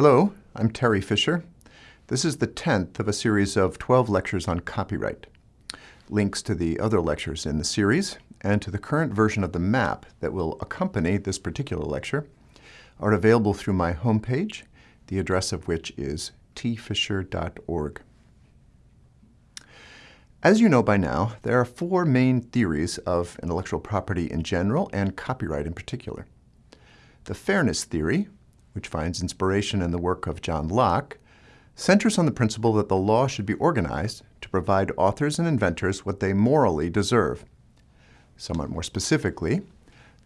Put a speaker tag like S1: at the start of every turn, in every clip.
S1: Hello, I'm Terry Fisher. This is the 10th of a series of 12 lectures on copyright. Links to the other lectures in the series and to the current version of the map that will accompany this particular lecture are available through my homepage, the address of which is tfisher.org. As you know by now, there are four main theories of intellectual property in general and copyright in particular. The fairness theory, which finds inspiration in the work of John Locke, centers on the principle that the law should be organized to provide authors and inventors what they morally deserve. Somewhat more specifically,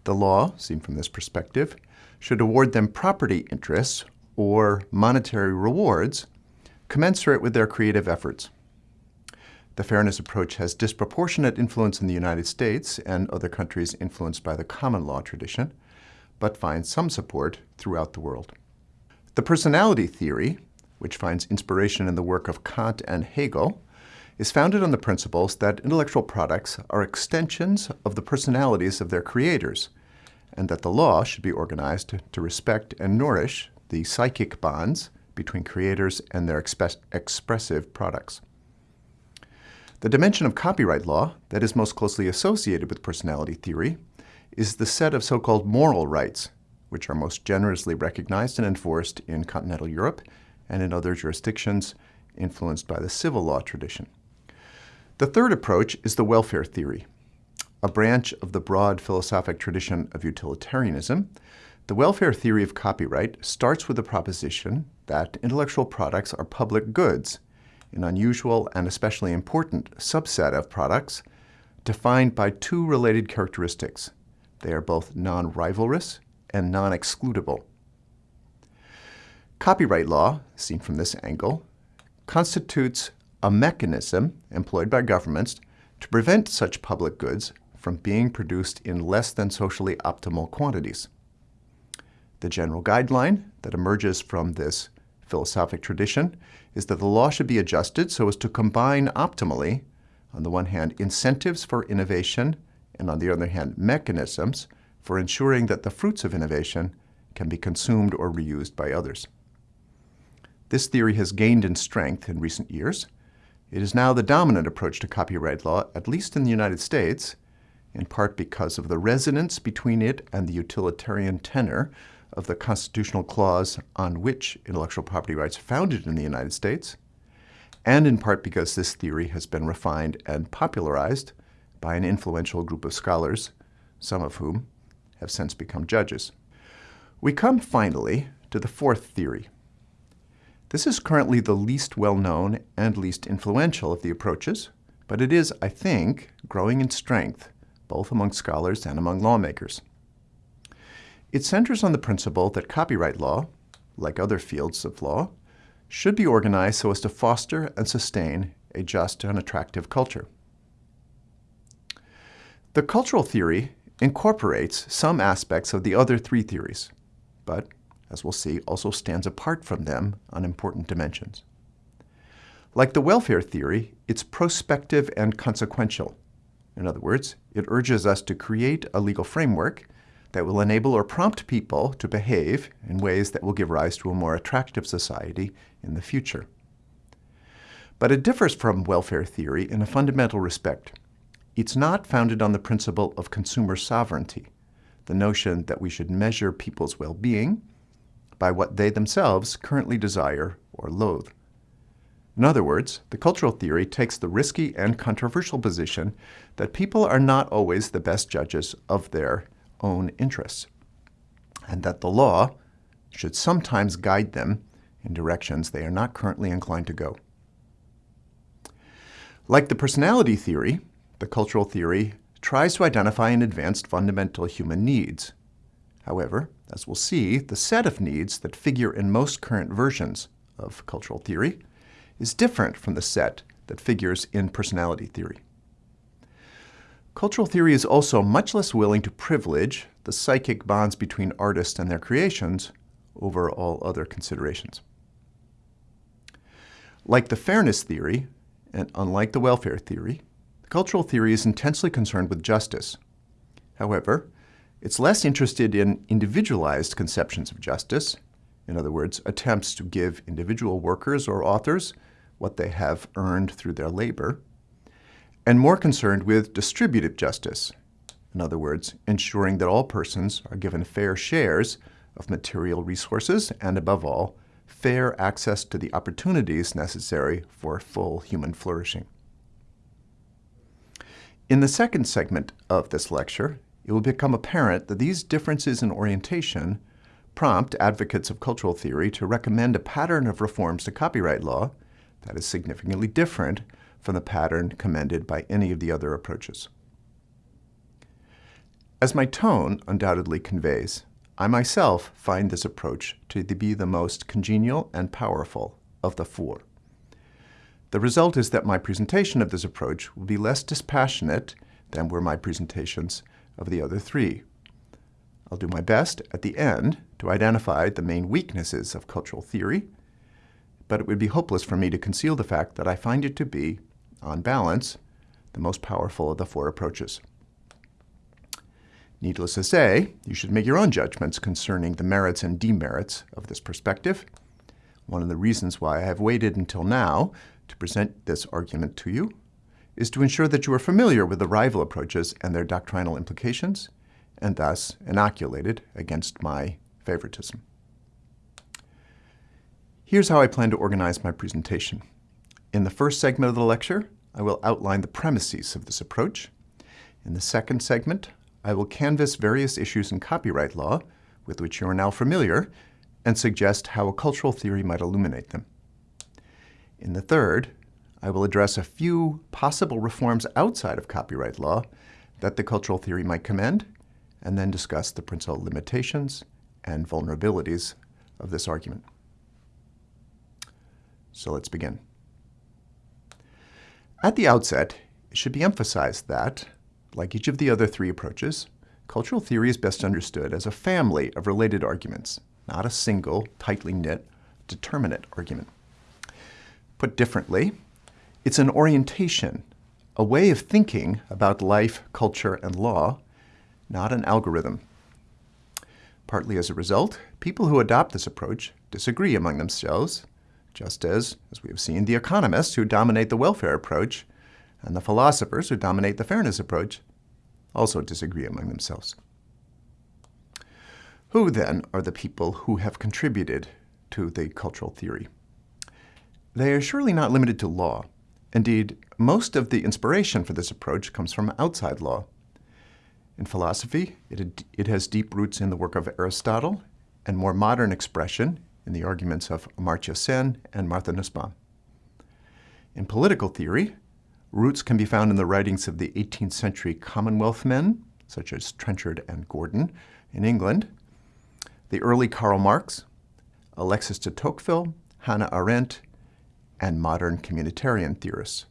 S1: the law, seen from this perspective, should award them property interests or monetary rewards commensurate with their creative efforts. The fairness approach has disproportionate influence in the United States and other countries influenced by the common law tradition, but finds some support throughout the world. The personality theory, which finds inspiration in the work of Kant and Hegel, is founded on the principles that intellectual products are extensions of the personalities of their creators, and that the law should be organized to respect and nourish the psychic bonds between creators and their express expressive products. The dimension of copyright law that is most closely associated with personality theory is the set of so-called moral rights, which are most generously recognized and enforced in continental Europe and in other jurisdictions influenced by the civil law tradition. The third approach is the welfare theory. A branch of the broad philosophic tradition of utilitarianism, the welfare theory of copyright starts with the proposition that intellectual products are public goods, an unusual and especially important subset of products defined by two related characteristics, they are both non-rivalrous and non-excludable. Copyright law, seen from this angle, constitutes a mechanism employed by governments to prevent such public goods from being produced in less than socially optimal quantities. The general guideline that emerges from this philosophic tradition is that the law should be adjusted so as to combine optimally, on the one hand, incentives for innovation and on the other hand, mechanisms for ensuring that the fruits of innovation can be consumed or reused by others. This theory has gained in strength in recent years. It is now the dominant approach to copyright law, at least in the United States, in part because of the resonance between it and the utilitarian tenor of the constitutional clause on which intellectual property rights are founded in the United States, and in part because this theory has been refined and popularized by an influential group of scholars, some of whom have since become judges. We come finally to the fourth theory. This is currently the least well-known and least influential of the approaches, but it is, I think, growing in strength, both among scholars and among lawmakers. It centers on the principle that copyright law, like other fields of law, should be organized so as to foster and sustain a just and attractive culture. The cultural theory incorporates some aspects of the other three theories, but, as we'll see, also stands apart from them on important dimensions. Like the welfare theory, it's prospective and consequential. In other words, it urges us to create a legal framework that will enable or prompt people to behave in ways that will give rise to a more attractive society in the future. But it differs from welfare theory in a fundamental respect. It's not founded on the principle of consumer sovereignty, the notion that we should measure people's well-being by what they themselves currently desire or loathe. In other words, the cultural theory takes the risky and controversial position that people are not always the best judges of their own interests, and that the law should sometimes guide them in directions they are not currently inclined to go. Like the personality theory, the cultural theory tries to identify and advance fundamental human needs. However, as we'll see, the set of needs that figure in most current versions of cultural theory is different from the set that figures in personality theory. Cultural theory is also much less willing to privilege the psychic bonds between artists and their creations over all other considerations. Like the fairness theory, and unlike the welfare theory, Cultural theory is intensely concerned with justice. However, it's less interested in individualized conceptions of justice in other words, attempts to give individual workers or authors what they have earned through their labor, and more concerned with distributive justice, in other words, ensuring that all persons are given fair shares of material resources and, above all, fair access to the opportunities necessary for full human flourishing. In the second segment of this lecture, it will become apparent that these differences in orientation prompt advocates of cultural theory to recommend a pattern of reforms to copyright law that is significantly different from the pattern commended by any of the other approaches. As my tone undoubtedly conveys, I myself find this approach to be the most congenial and powerful of the four. The result is that my presentation of this approach will be less dispassionate than were my presentations of the other three. I'll do my best at the end to identify the main weaknesses of cultural theory, but it would be hopeless for me to conceal the fact that I find it to be, on balance, the most powerful of the four approaches. Needless to say, you should make your own judgments concerning the merits and demerits of this perspective. One of the reasons why I have waited until now to present this argument to you is to ensure that you are familiar with the rival approaches and their doctrinal implications, and thus inoculated against my favoritism. Here's how I plan to organize my presentation. In the first segment of the lecture, I will outline the premises of this approach. In the second segment, I will canvass various issues in copyright law with which you are now familiar and suggest how a cultural theory might illuminate them. In the third, I will address a few possible reforms outside of copyright law that the cultural theory might commend, and then discuss the principal limitations and vulnerabilities of this argument. So let's begin. At the outset, it should be emphasized that like each of the other three approaches, cultural theory is best understood as a family of related arguments, not a single, tightly knit, determinate argument. Put differently, it's an orientation, a way of thinking about life, culture, and law, not an algorithm. Partly as a result, people who adopt this approach disagree among themselves, just as, as we have seen, the economists who dominate the welfare approach and the philosophers who dominate the fairness approach also disagree among themselves. Who, then, are the people who have contributed to the cultural theory? They are surely not limited to law. Indeed, most of the inspiration for this approach comes from outside law. In philosophy, it, it has deep roots in the work of Aristotle and more modern expression in the arguments of Amartya Sen and Martha Nussbaum. In political theory, Roots can be found in the writings of the 18th century Commonwealth men, such as Trenchard and Gordon in England, the early Karl Marx, Alexis de Tocqueville, Hannah Arendt, and modern communitarian theorists.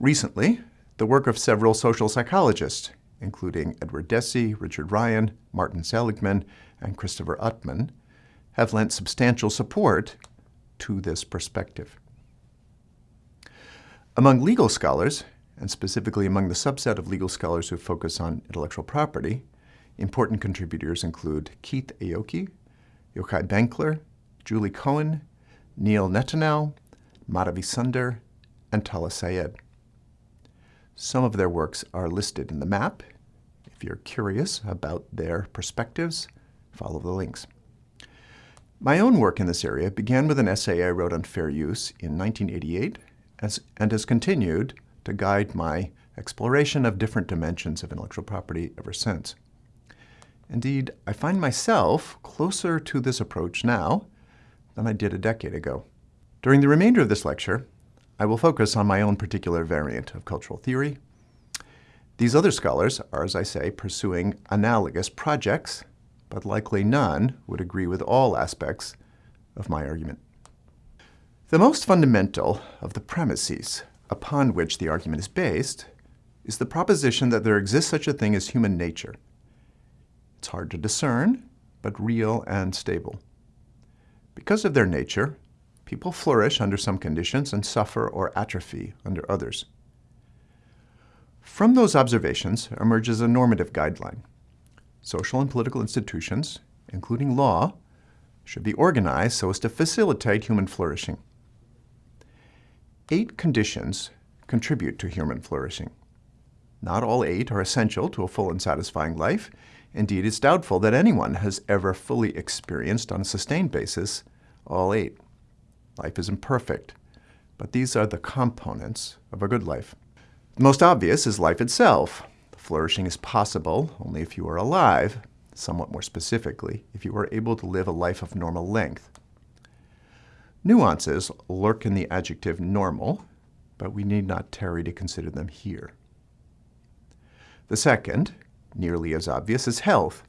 S1: Recently, the work of several social psychologists, including Edward Deci, Richard Ryan, Martin Seligman, and Christopher Utman, have lent substantial support to this perspective. Among legal scholars, and specifically among the subset of legal scholars who focus on intellectual property, important contributors include Keith Aoki, Yochai Benkler, Julie Cohen, Neil Netanel, Madhavi Sunder, and Talha Syed. Some of their works are listed in the map. If you're curious about their perspectives, follow the links. My own work in this area began with an essay I wrote on fair use in 1988 as, and has continued to guide my exploration of different dimensions of intellectual property ever since. Indeed, I find myself closer to this approach now than I did a decade ago. During the remainder of this lecture, I will focus on my own particular variant of cultural theory. These other scholars are, as I say, pursuing analogous projects, but likely none would agree with all aspects of my argument. The most fundamental of the premises upon which the argument is based is the proposition that there exists such a thing as human nature. It's hard to discern, but real and stable. Because of their nature, people flourish under some conditions and suffer or atrophy under others. From those observations emerges a normative guideline. Social and political institutions, including law, should be organized so as to facilitate human flourishing. Eight conditions contribute to human flourishing. Not all eight are essential to a full and satisfying life. Indeed, it's doubtful that anyone has ever fully experienced on a sustained basis all eight. Life is imperfect, but these are the components of a good life. The most obvious is life itself. Flourishing is possible only if you are alive, somewhat more specifically, if you are able to live a life of normal length. Nuances lurk in the adjective normal, but we need not tarry to consider them here. The second, nearly as obvious, as health.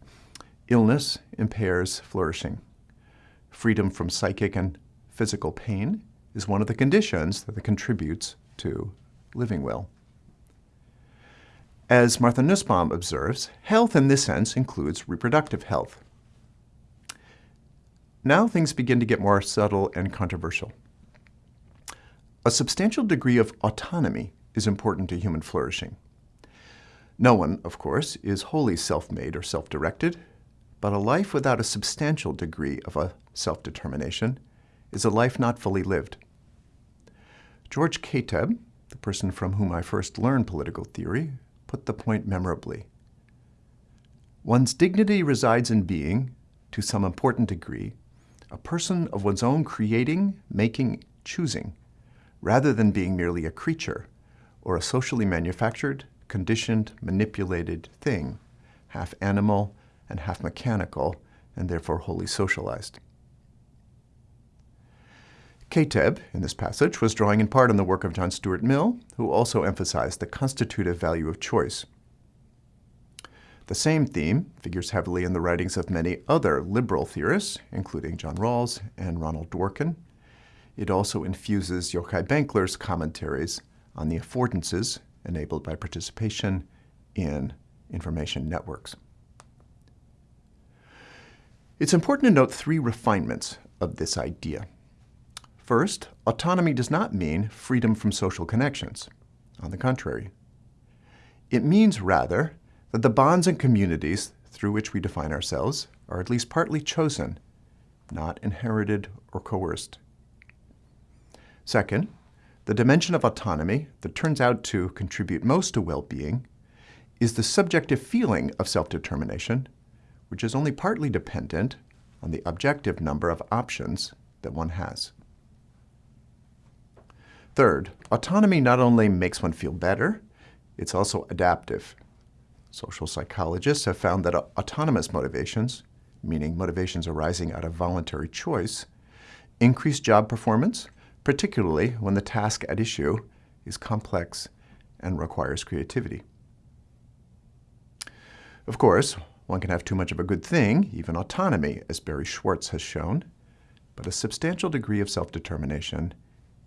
S1: Illness impairs flourishing. Freedom from psychic and physical pain is one of the conditions that contributes to living well. As Martha Nussbaum observes, health in this sense includes reproductive health. Now things begin to get more subtle and controversial. A substantial degree of autonomy is important to human flourishing. No one, of course, is wholly self-made or self-directed, but a life without a substantial degree of a self-determination is a life not fully lived. George Kateb, the person from whom I first learned political theory, put the point memorably. One's dignity resides in being, to some important degree, a person of one's own creating, making, choosing, rather than being merely a creature or a socially manufactured, conditioned, manipulated thing, half animal and half mechanical, and therefore wholly socialized. Kateb, in this passage, was drawing in part on the work of John Stuart Mill, who also emphasized the constitutive value of choice. The same theme figures heavily in the writings of many other liberal theorists, including John Rawls and Ronald Dworkin. It also infuses Yochai Benkler's commentaries on the affordances enabled by participation in information networks. It's important to note three refinements of this idea. First, autonomy does not mean freedom from social connections. On the contrary. It means, rather, that the bonds and communities through which we define ourselves are at least partly chosen, not inherited or coerced. Second, the dimension of autonomy that turns out to contribute most to well-being is the subjective feeling of self-determination, which is only partly dependent on the objective number of options that one has. Third, autonomy not only makes one feel better, it's also adaptive. Social psychologists have found that autonomous motivations, meaning motivations arising out of voluntary choice, increase job performance, particularly when the task at issue is complex and requires creativity. Of course, one can have too much of a good thing, even autonomy, as Barry Schwartz has shown, but a substantial degree of self-determination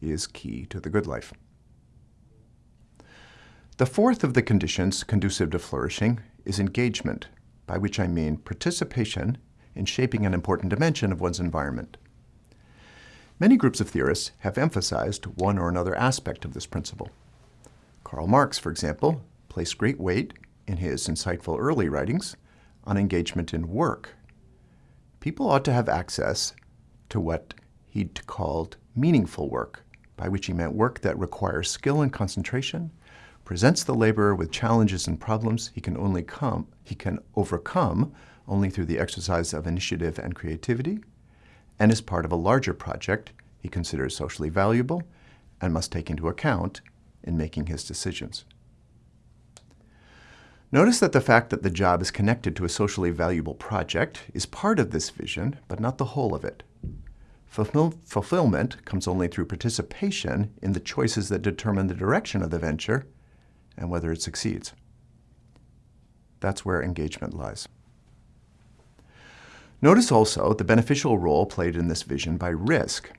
S1: is key to the good life. The fourth of the conditions conducive to flourishing is engagement, by which I mean participation in shaping an important dimension of one's environment. Many groups of theorists have emphasized one or another aspect of this principle. Karl Marx, for example, placed great weight in his insightful early writings on engagement in work. People ought to have access to what he'd called meaningful work, by which he meant work that requires skill and concentration, presents the laborer with challenges and problems he can only come, he can overcome only through the exercise of initiative and creativity, and is part of a larger project he considers socially valuable and must take into account in making his decisions. Notice that the fact that the job is connected to a socially valuable project is part of this vision, but not the whole of it. Fulfill fulfillment comes only through participation in the choices that determine the direction of the venture and whether it succeeds. That's where engagement lies. Notice also the beneficial role played in this vision by risk.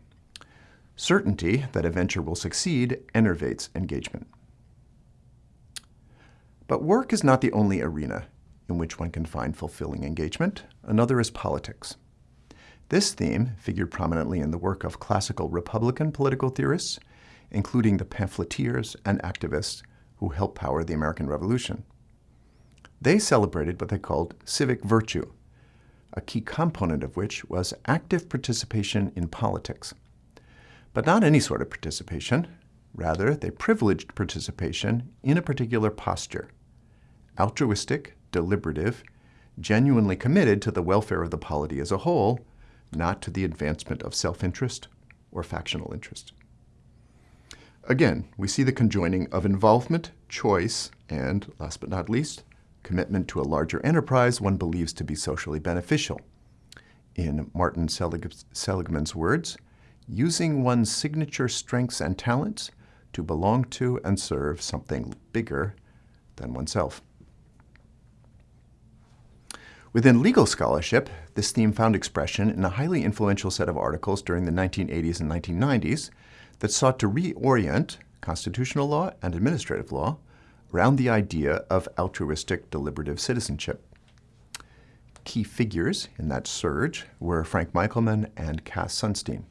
S1: Certainty that a venture will succeed enervates engagement. But work is not the only arena in which one can find fulfilling engagement. Another is politics. This theme figured prominently in the work of classical Republican political theorists, including the pamphleteers and activists who helped power the American Revolution. They celebrated what they called civic virtue, a key component of which was active participation in politics. But not any sort of participation. Rather, they privileged participation in a particular posture, altruistic, deliberative, genuinely committed to the welfare of the polity as a whole, not to the advancement of self-interest or factional interest. Again, we see the conjoining of involvement, choice, and, last but not least, commitment to a larger enterprise one believes to be socially beneficial. In Martin Selig Seligman's words, using one's signature strengths and talents to belong to and serve something bigger than oneself. Within legal scholarship, this theme found expression in a highly influential set of articles during the 1980s and 1990s that sought to reorient constitutional law and administrative law around the idea of altruistic deliberative citizenship. Key figures in that surge were Frank Michelman and Cass Sunstein.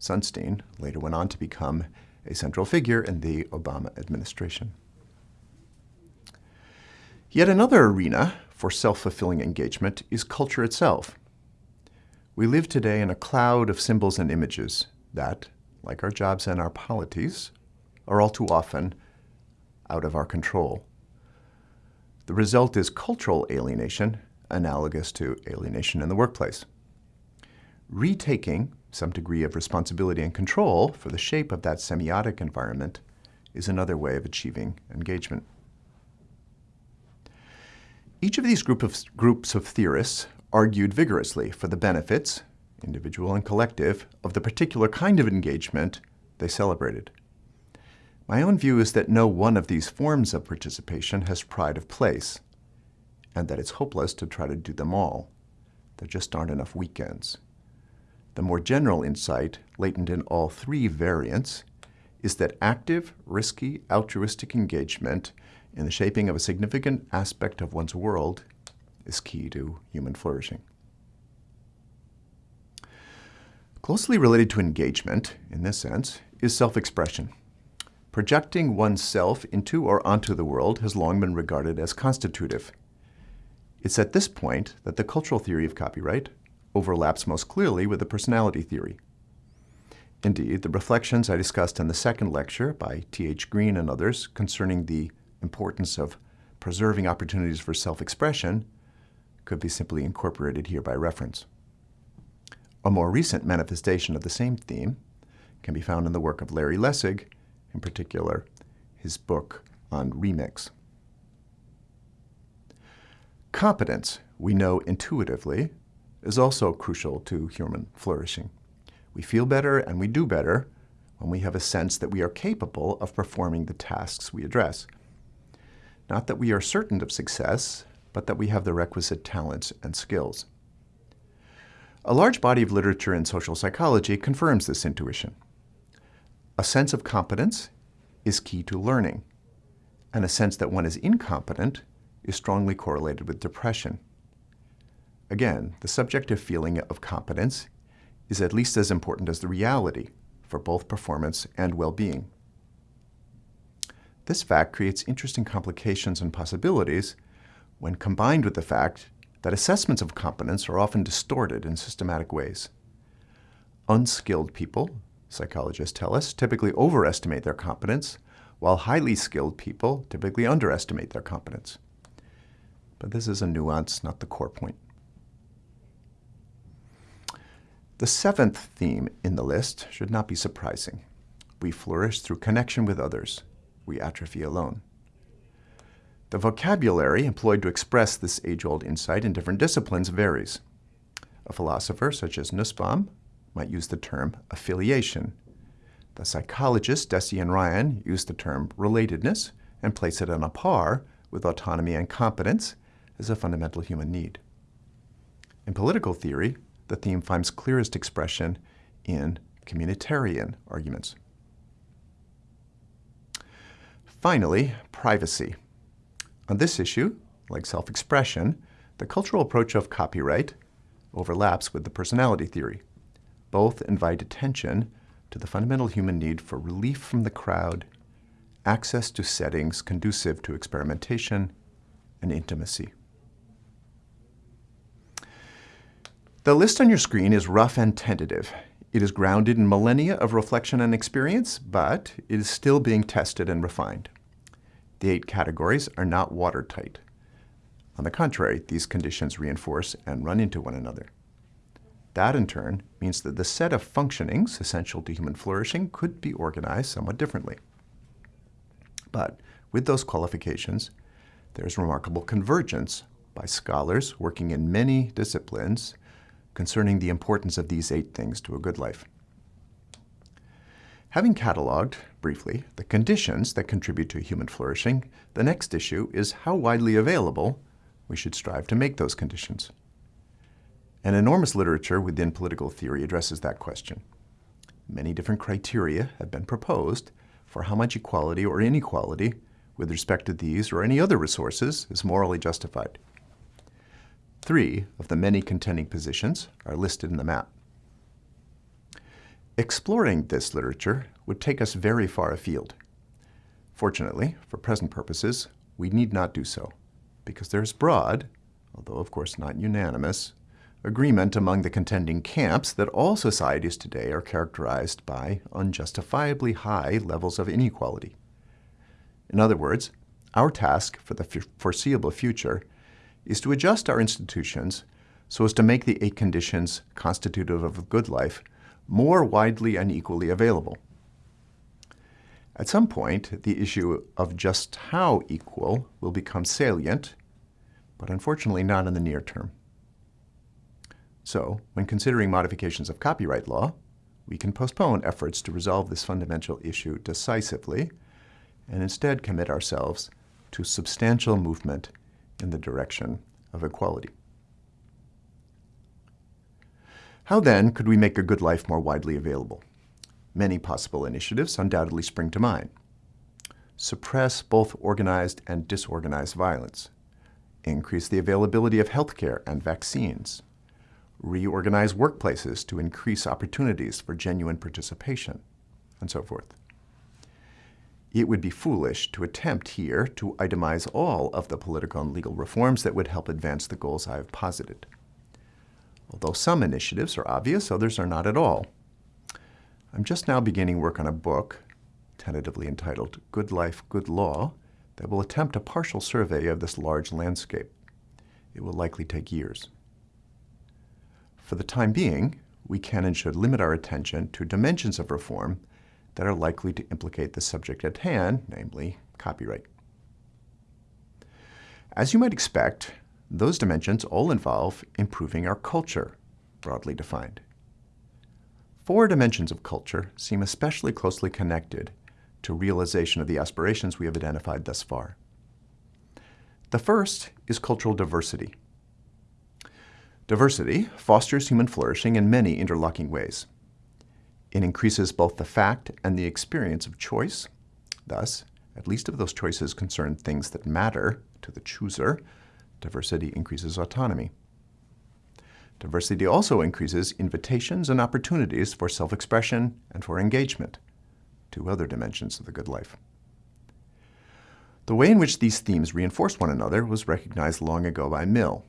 S1: Sunstein later went on to become a central figure in the Obama administration. Yet another arena for self-fulfilling engagement is culture itself. We live today in a cloud of symbols and images that, like our jobs and our polities, are all too often out of our control. The result is cultural alienation, analogous to alienation in the workplace. Retaking some degree of responsibility and control for the shape of that semiotic environment is another way of achieving engagement. Each of these group of, groups of theorists argued vigorously for the benefits, individual and collective, of the particular kind of engagement they celebrated. My own view is that no one of these forms of participation has pride of place, and that it's hopeless to try to do them all. There just aren't enough weekends. The more general insight, latent in all three variants, is that active, risky, altruistic engagement in the shaping of a significant aspect of one's world is key to human flourishing. Closely related to engagement, in this sense, is self-expression. Projecting oneself into or onto the world has long been regarded as constitutive. It's at this point that the cultural theory of copyright overlaps most clearly with the personality theory. Indeed, the reflections I discussed in the second lecture by T.H. Green and others concerning the importance of preserving opportunities for self-expression could be simply incorporated here by reference. A more recent manifestation of the same theme can be found in the work of Larry Lessig, in particular his book on remix. Competence, we know intuitively, is also crucial to human flourishing. We feel better and we do better when we have a sense that we are capable of performing the tasks we address. Not that we are certain of success, but that we have the requisite talents and skills. A large body of literature in social psychology confirms this intuition. A sense of competence is key to learning, and a sense that one is incompetent is strongly correlated with depression. Again, the subjective feeling of competence is at least as important as the reality for both performance and well-being. This fact creates interesting complications and possibilities when combined with the fact that assessments of competence are often distorted in systematic ways. Unskilled people, psychologists tell us, typically overestimate their competence, while highly skilled people typically underestimate their competence. But this is a nuance, not the core point. The seventh theme in the list should not be surprising. We flourish through connection with others. We atrophy alone. The vocabulary employed to express this age-old insight in different disciplines varies. A philosopher such as Nussbaum might use the term affiliation. The psychologist Deci and Ryan use the term relatedness and place it on a par with autonomy and competence as a fundamental human need. In political theory, the theme finds clearest expression in communitarian arguments. Finally, privacy. On this issue, like self-expression, the cultural approach of copyright overlaps with the personality theory. Both invite attention to the fundamental human need for relief from the crowd, access to settings conducive to experimentation and intimacy. The list on your screen is rough and tentative. It is grounded in millennia of reflection and experience, but it is still being tested and refined. The eight categories are not watertight. On the contrary, these conditions reinforce and run into one another. That, in turn, means that the set of functionings essential to human flourishing could be organized somewhat differently. But with those qualifications, there is remarkable convergence by scholars working in many disciplines concerning the importance of these eight things to a good life. Having cataloged, briefly, the conditions that contribute to human flourishing, the next issue is how widely available we should strive to make those conditions. An enormous literature within political theory addresses that question. Many different criteria have been proposed for how much equality or inequality with respect to these or any other resources is morally justified. Three of the many contending positions are listed in the map. Exploring this literature would take us very far afield. Fortunately, for present purposes, we need not do so, because there is broad, although of course not unanimous, agreement among the contending camps that all societies today are characterized by unjustifiably high levels of inequality. In other words, our task for the foreseeable future is to adjust our institutions so as to make the eight conditions constitutive of a good life more widely and equally available. At some point, the issue of just how equal will become salient, but unfortunately not in the near term. So, when considering modifications of copyright law, we can postpone efforts to resolve this fundamental issue decisively and instead commit ourselves to substantial movement in the direction of equality. How then could we make a good life more widely available? Many possible initiatives undoubtedly spring to mind. Suppress both organized and disorganized violence. Increase the availability of healthcare and vaccines. Reorganize workplaces to increase opportunities for genuine participation, and so forth it would be foolish to attempt here to itemize all of the political and legal reforms that would help advance the goals I have posited. Although some initiatives are obvious, others are not at all. I'm just now beginning work on a book, tentatively entitled Good Life, Good Law, that will attempt a partial survey of this large landscape. It will likely take years. For the time being, we can and should limit our attention to dimensions of reform that are likely to implicate the subject at hand, namely copyright. As you might expect, those dimensions all involve improving our culture, broadly defined. Four dimensions of culture seem especially closely connected to realization of the aspirations we have identified thus far. The first is cultural diversity. Diversity fosters human flourishing in many interlocking ways. It increases both the fact and the experience of choice. Thus, at least if those choices concern things that matter to the chooser, diversity increases autonomy. Diversity also increases invitations and opportunities for self-expression and for engagement, two other dimensions of the good life. The way in which these themes reinforce one another was recognized long ago by Mill.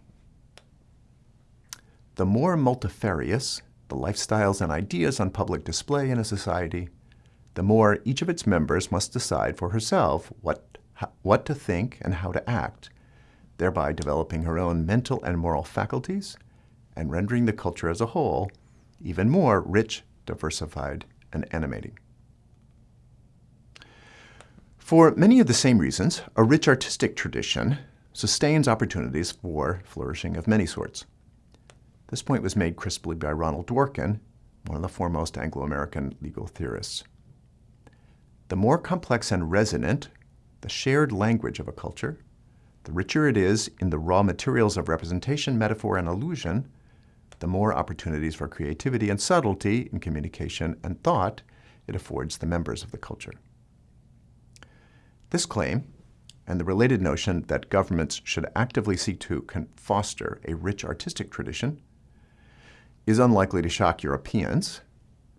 S1: The more multifarious the lifestyles and ideas on public display in a society, the more each of its members must decide for herself what, what to think and how to act, thereby developing her own mental and moral faculties and rendering the culture as a whole even more rich, diversified, and animating. For many of the same reasons, a rich artistic tradition sustains opportunities for flourishing of many sorts. This point was made crisply by Ronald Dworkin, one of the foremost Anglo-American legal theorists. The more complex and resonant the shared language of a culture, the richer it is in the raw materials of representation, metaphor, and allusion, the more opportunities for creativity and subtlety in communication and thought it affords the members of the culture. This claim, and the related notion that governments should actively seek to foster a rich artistic tradition, is unlikely to shock Europeans,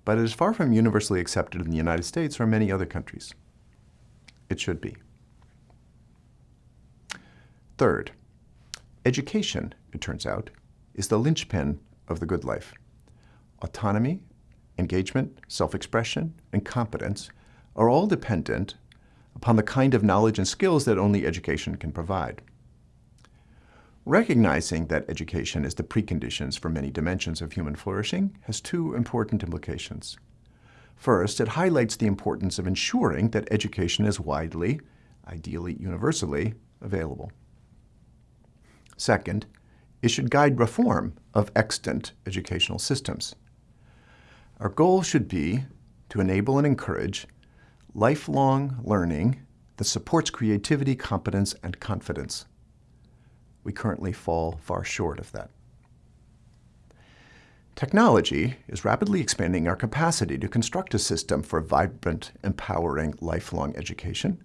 S1: but it is far from universally accepted in the United States or many other countries. It should be. Third, education, it turns out, is the linchpin of the good life. Autonomy, engagement, self-expression, and competence are all dependent upon the kind of knowledge and skills that only education can provide. Recognizing that education is the preconditions for many dimensions of human flourishing has two important implications. First, it highlights the importance of ensuring that education is widely, ideally universally, available. Second, it should guide reform of extant educational systems. Our goal should be to enable and encourage lifelong learning that supports creativity, competence, and confidence. We currently fall far short of that. Technology is rapidly expanding our capacity to construct a system for vibrant, empowering, lifelong education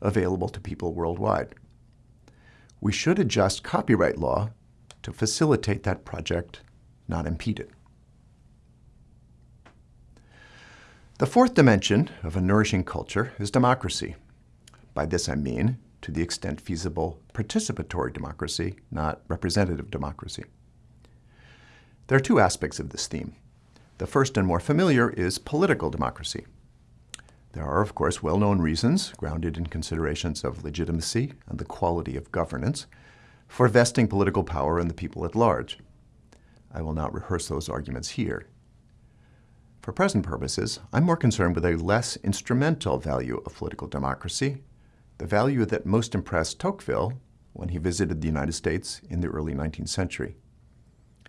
S1: available to people worldwide. We should adjust copyright law to facilitate that project, not impede it. The fourth dimension of a nourishing culture is democracy. By this I mean, to the extent feasible, participatory democracy, not representative democracy. There are two aspects of this theme. The first and more familiar is political democracy. There are, of course, well-known reasons, grounded in considerations of legitimacy and the quality of governance, for vesting political power in the people at large. I will not rehearse those arguments here. For present purposes, I'm more concerned with a less instrumental value of political democracy, the value that most impressed Tocqueville when he visited the United States in the early 19th century.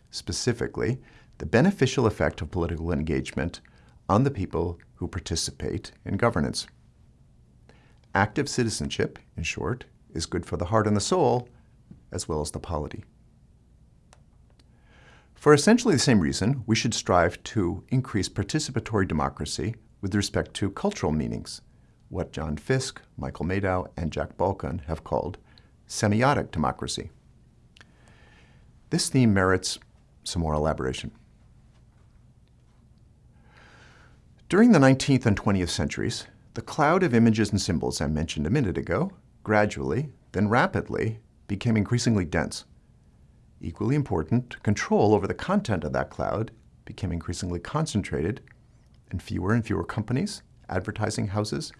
S1: Specifically, the beneficial effect of political engagement on the people who participate in governance. Active citizenship, in short, is good for the heart and the soul, as well as the polity. For essentially the same reason, we should strive to increase participatory democracy with respect to cultural meanings, what John Fiske, Michael Madow, and Jack Balkin have called semiotic democracy. This theme merits some more elaboration. During the 19th and 20th centuries, the cloud of images and symbols I mentioned a minute ago gradually, then rapidly, became increasingly dense. Equally important, control over the content of that cloud became increasingly concentrated and fewer and fewer companies, advertising houses,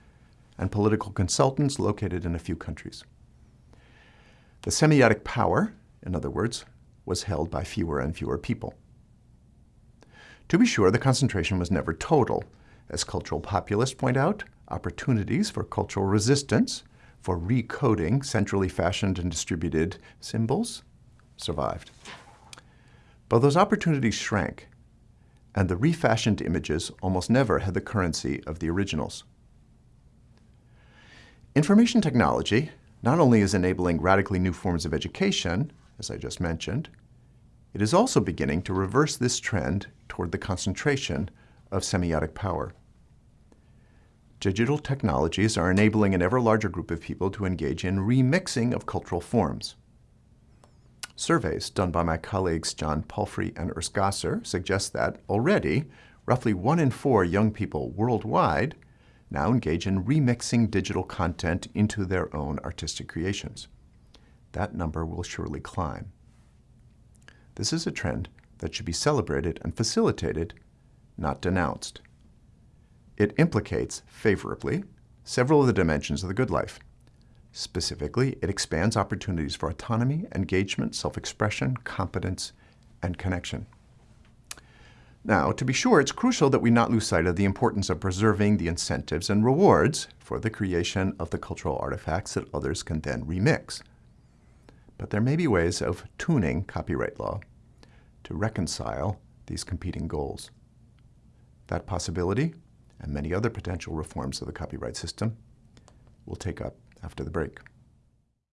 S1: and political consultants located in a few countries. The semiotic power, in other words, was held by fewer and fewer people. To be sure, the concentration was never total. As cultural populists point out, opportunities for cultural resistance, for recoding centrally fashioned and distributed symbols, survived. But those opportunities shrank, and the refashioned images almost never had the currency of the originals. Information technology not only is enabling radically new forms of education, as I just mentioned, it is also beginning to reverse this trend toward the concentration of semiotic power. Digital technologies are enabling an ever larger group of people to engage in remixing of cultural forms. Surveys done by my colleagues John Palfrey and Urs Gasser suggest that already roughly one in four young people worldwide now engage in remixing digital content into their own artistic creations. That number will surely climb. This is a trend that should be celebrated and facilitated, not denounced. It implicates, favorably, several of the dimensions of the good life. Specifically, it expands opportunities for autonomy, engagement, self-expression, competence, and connection. Now, to be sure, it's crucial that we not lose sight of the importance of preserving the incentives and rewards for the creation of the cultural artifacts that others can then remix. But there may be ways of tuning copyright law to reconcile these competing goals. That possibility, and many other potential reforms of the copyright system, will take up after the break.